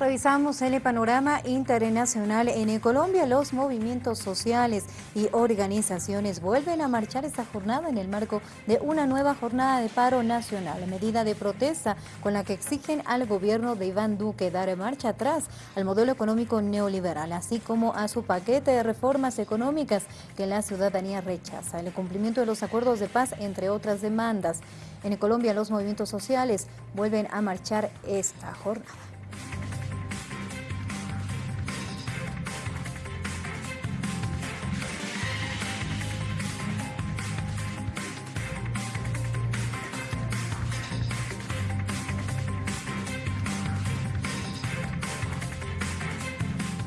Revisamos el panorama internacional. En Colombia los movimientos sociales y organizaciones vuelven a marchar esta jornada en el marco de una nueva jornada de paro nacional, medida de protesta con la que exigen al gobierno de Iván Duque dar marcha atrás al modelo económico neoliberal, así como a su paquete de reformas económicas que la ciudadanía rechaza, el cumplimiento de los acuerdos de paz, entre otras demandas. En Colombia los movimientos sociales vuelven a marchar esta jornada.